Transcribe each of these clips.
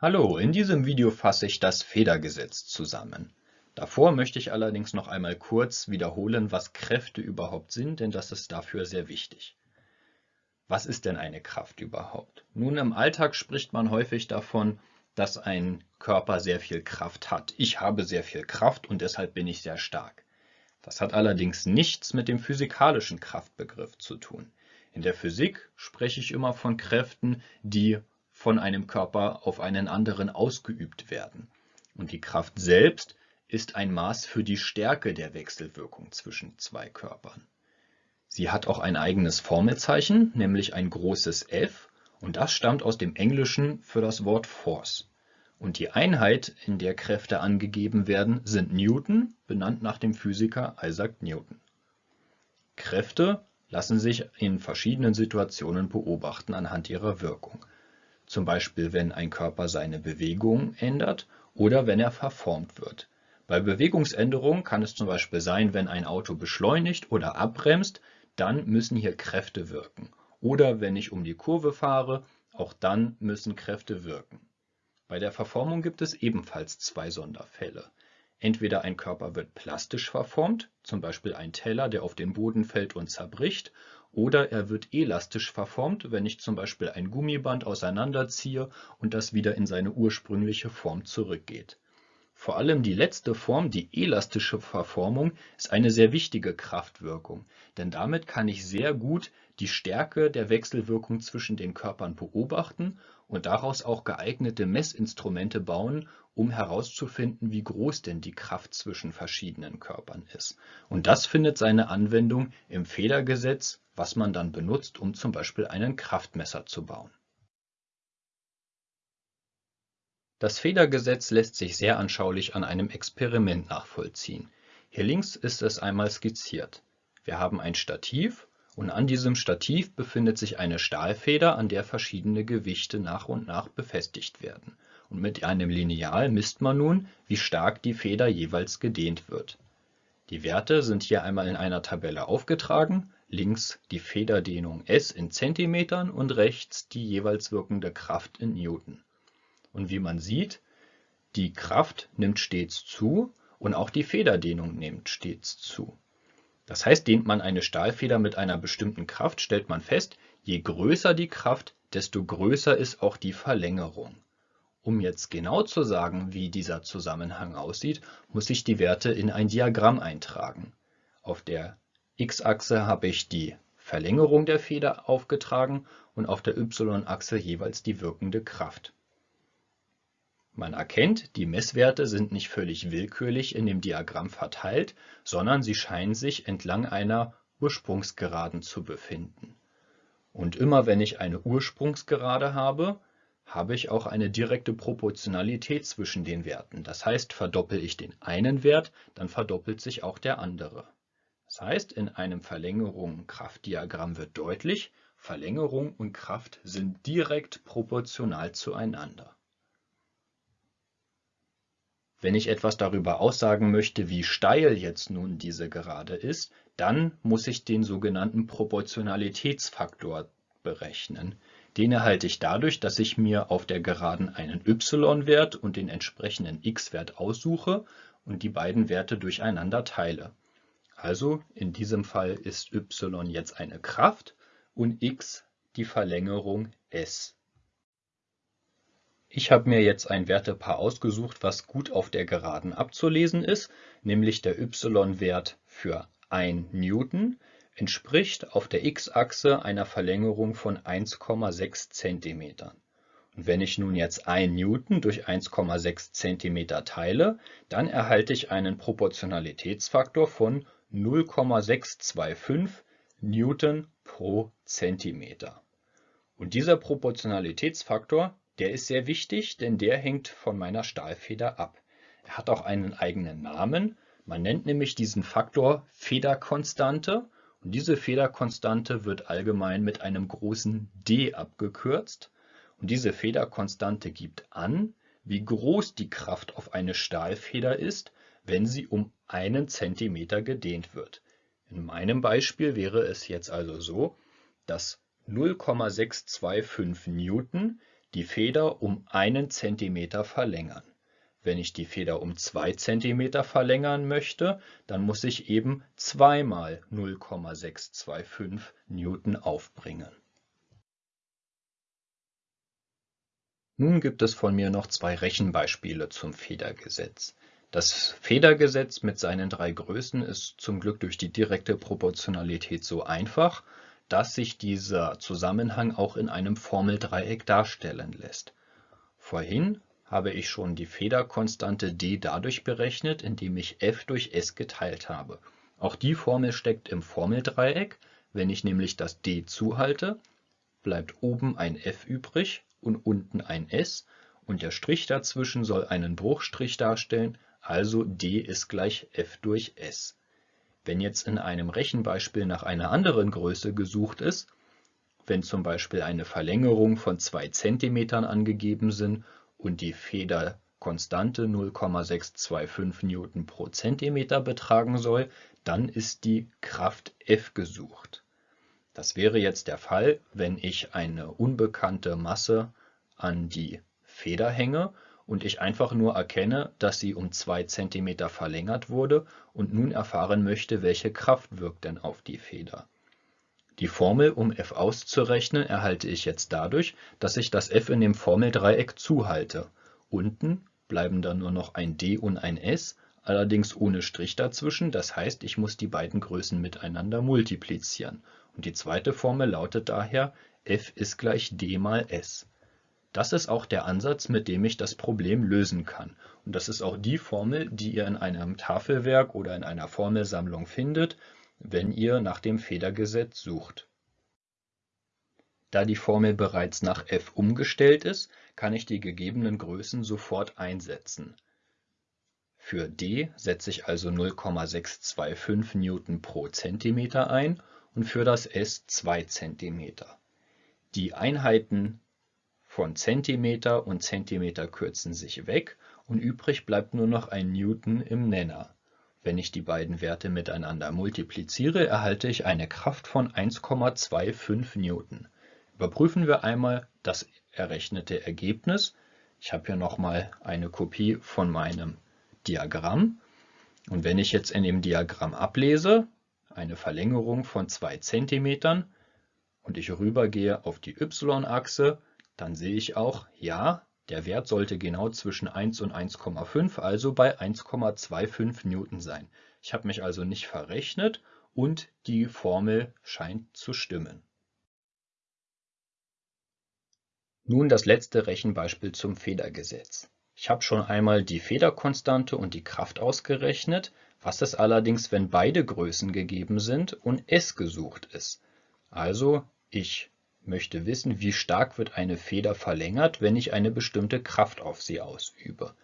Hallo, in diesem Video fasse ich das Federgesetz zusammen. Davor möchte ich allerdings noch einmal kurz wiederholen, was Kräfte überhaupt sind, denn das ist dafür sehr wichtig. Was ist denn eine Kraft überhaupt? Nun, im Alltag spricht man häufig davon, dass ein Körper sehr viel Kraft hat. Ich habe sehr viel Kraft und deshalb bin ich sehr stark. Das hat allerdings nichts mit dem physikalischen Kraftbegriff zu tun. In der Physik spreche ich immer von Kräften, die von einem Körper auf einen anderen ausgeübt werden. Und die Kraft selbst ist ein Maß für die Stärke der Wechselwirkung zwischen zwei Körpern. Sie hat auch ein eigenes Formelzeichen, nämlich ein großes F, und das stammt aus dem Englischen für das Wort Force. Und die Einheit, in der Kräfte angegeben werden, sind Newton, benannt nach dem Physiker Isaac Newton. Kräfte lassen sich in verschiedenen Situationen beobachten anhand ihrer Wirkung zum Beispiel wenn ein Körper seine Bewegung ändert oder wenn er verformt wird. Bei Bewegungsänderung kann es zum Beispiel sein, wenn ein Auto beschleunigt oder abbremst, dann müssen hier Kräfte wirken. Oder wenn ich um die Kurve fahre, auch dann müssen Kräfte wirken. Bei der Verformung gibt es ebenfalls zwei Sonderfälle. Entweder ein Körper wird plastisch verformt, zum Beispiel ein Teller, der auf den Boden fällt und zerbricht, oder er wird elastisch verformt, wenn ich zum Beispiel ein Gummiband auseinanderziehe und das wieder in seine ursprüngliche Form zurückgeht. Vor allem die letzte Form, die elastische Verformung, ist eine sehr wichtige Kraftwirkung, denn damit kann ich sehr gut die Stärke der Wechselwirkung zwischen den Körpern beobachten und daraus auch geeignete Messinstrumente bauen, um herauszufinden, wie groß denn die Kraft zwischen verschiedenen Körpern ist. Und das findet seine Anwendung im Federgesetz, was man dann benutzt, um zum Beispiel einen Kraftmesser zu bauen. Das Federgesetz lässt sich sehr anschaulich an einem Experiment nachvollziehen. Hier links ist es einmal skizziert. Wir haben ein Stativ und an diesem Stativ befindet sich eine Stahlfeder, an der verschiedene Gewichte nach und nach befestigt werden. Und mit einem Lineal misst man nun, wie stark die Feder jeweils gedehnt wird. Die Werte sind hier einmal in einer Tabelle aufgetragen, links die Federdehnung S in Zentimetern und rechts die jeweils wirkende Kraft in Newton. Und wie man sieht, die Kraft nimmt stets zu und auch die Federdehnung nimmt stets zu. Das heißt, dehnt man eine Stahlfeder mit einer bestimmten Kraft, stellt man fest, je größer die Kraft, desto größer ist auch die Verlängerung. Um jetzt genau zu sagen, wie dieser Zusammenhang aussieht, muss ich die Werte in ein Diagramm eintragen. Auf der x-Achse habe ich die Verlängerung der Feder aufgetragen und auf der y-Achse jeweils die wirkende Kraft. Man erkennt, die Messwerte sind nicht völlig willkürlich in dem Diagramm verteilt, sondern sie scheinen sich entlang einer Ursprungsgeraden zu befinden. Und immer wenn ich eine Ursprungsgerade habe, habe ich auch eine direkte Proportionalität zwischen den Werten. Das heißt, verdoppel ich den einen Wert, dann verdoppelt sich auch der andere. Das heißt, in einem Verlängerung-Kraftdiagramm wird deutlich, Verlängerung und Kraft sind direkt proportional zueinander. Wenn ich etwas darüber aussagen möchte, wie steil jetzt nun diese Gerade ist, dann muss ich den sogenannten Proportionalitätsfaktor berechnen. Den erhalte ich dadurch, dass ich mir auf der Geraden einen y-Wert und den entsprechenden x-Wert aussuche und die beiden Werte durcheinander teile. Also in diesem Fall ist y jetzt eine Kraft und x die Verlängerung s. Ich habe mir jetzt ein Wertepaar ausgesucht, was gut auf der Geraden abzulesen ist, nämlich der y-Wert für 1 Newton entspricht auf der x-Achse einer Verlängerung von 1,6 cm. Und wenn ich nun jetzt 1 Newton durch 1,6 cm teile, dann erhalte ich einen Proportionalitätsfaktor von 0,625 Newton pro Zentimeter. Und dieser Proportionalitätsfaktor der ist sehr wichtig, denn der hängt von meiner Stahlfeder ab. Er hat auch einen eigenen Namen. Man nennt nämlich diesen Faktor Federkonstante und diese Federkonstante wird allgemein mit einem großen D abgekürzt. Und diese Federkonstante gibt an, wie groß die Kraft auf eine Stahlfeder ist, wenn sie um einen Zentimeter gedehnt wird. In meinem Beispiel wäre es jetzt also so, dass 0,625 Newton die Feder um einen Zentimeter verlängern. Wenn ich die Feder um 2 cm verlängern möchte, dann muss ich eben zweimal 0,625 Newton aufbringen. Nun gibt es von mir noch zwei Rechenbeispiele zum Federgesetz. Das Federgesetz mit seinen drei Größen ist zum Glück durch die direkte Proportionalität so einfach, dass sich dieser Zusammenhang auch in einem Formeldreieck darstellen lässt. Vorhin habe ich schon die Federkonstante d dadurch berechnet, indem ich f durch s geteilt habe. Auch die Formel steckt im Formeldreieck. Wenn ich nämlich das d zuhalte, bleibt oben ein f übrig und unten ein s und der Strich dazwischen soll einen Bruchstrich darstellen, also d ist gleich f durch s. Wenn jetzt in einem Rechenbeispiel nach einer anderen Größe gesucht ist, wenn zum Beispiel eine Verlängerung von 2 cm angegeben sind und die Federkonstante 0,625 Newton pro Zentimeter betragen soll, dann ist die Kraft F gesucht. Das wäre jetzt der Fall, wenn ich eine unbekannte Masse an die Feder hänge und ich einfach nur erkenne, dass sie um 2 cm verlängert wurde und nun erfahren möchte, welche Kraft wirkt denn auf die Feder. Die Formel, um f auszurechnen, erhalte ich jetzt dadurch, dass ich das f in dem Formeldreieck zuhalte. Unten bleiben dann nur noch ein d und ein s, allerdings ohne Strich dazwischen, das heißt, ich muss die beiden Größen miteinander multiplizieren. Und die zweite Formel lautet daher, f ist gleich d mal s. Das ist auch der Ansatz, mit dem ich das Problem lösen kann. Und das ist auch die Formel, die ihr in einem Tafelwerk oder in einer Formelsammlung findet, wenn ihr nach dem Federgesetz sucht. Da die Formel bereits nach f umgestellt ist, kann ich die gegebenen Größen sofort einsetzen. Für d setze ich also 0,625 Newton pro Zentimeter ein und für das s 2 cm. Die Einheiten von Zentimeter und Zentimeter kürzen sich weg und übrig bleibt nur noch ein Newton im Nenner. Wenn ich die beiden Werte miteinander multipliziere, erhalte ich eine Kraft von 1,25 Newton. Überprüfen wir einmal das errechnete Ergebnis. Ich habe hier nochmal eine Kopie von meinem Diagramm. Und wenn ich jetzt in dem Diagramm ablese, eine Verlängerung von 2 cm und ich rübergehe auf die y-Achse, dann sehe ich auch, ja, der Wert sollte genau zwischen 1 und 1,5, also bei 1,25 Newton sein. Ich habe mich also nicht verrechnet und die Formel scheint zu stimmen. Nun das letzte Rechenbeispiel zum Federgesetz. Ich habe schon einmal die Federkonstante und die Kraft ausgerechnet. Was ist allerdings, wenn beide Größen gegeben sind und S gesucht ist? Also ich möchte wissen, wie stark wird eine Feder verlängert, wenn ich eine bestimmte Kraft auf sie ausübe.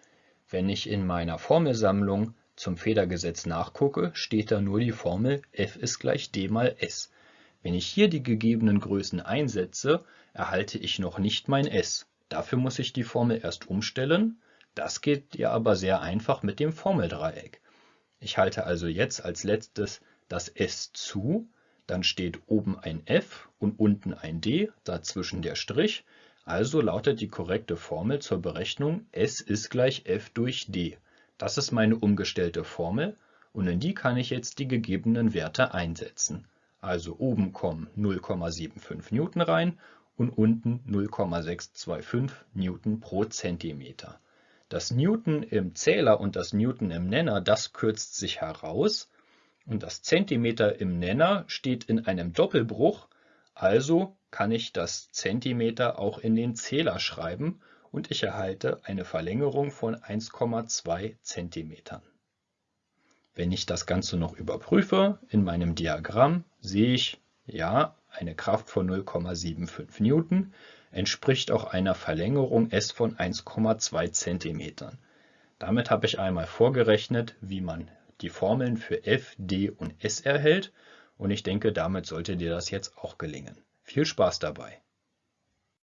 Wenn ich in meiner Formelsammlung zum Federgesetz nachgucke, steht da nur die Formel F ist gleich d mal s. Wenn ich hier die gegebenen Größen einsetze, erhalte ich noch nicht mein s. Dafür muss ich die Formel erst umstellen. Das geht ja aber sehr einfach mit dem Formeldreieck. Ich halte also jetzt als letztes das s zu dann steht oben ein F und unten ein D, dazwischen der Strich. Also lautet die korrekte Formel zur Berechnung S ist gleich F durch D. Das ist meine umgestellte Formel und in die kann ich jetzt die gegebenen Werte einsetzen. Also oben kommen 0,75 Newton rein und unten 0,625 Newton pro Zentimeter. Das Newton im Zähler und das Newton im Nenner, das kürzt sich heraus und das Zentimeter im Nenner steht in einem Doppelbruch, also kann ich das Zentimeter auch in den Zähler schreiben und ich erhalte eine Verlängerung von 1,2 Zentimetern. Wenn ich das Ganze noch überprüfe, in meinem Diagramm sehe ich, ja, eine Kraft von 0,75 Newton entspricht auch einer Verlängerung S von 1,2 Zentimetern. Damit habe ich einmal vorgerechnet, wie man die Formeln für F, D und S erhält und ich denke, damit sollte dir das jetzt auch gelingen. Viel Spaß dabei!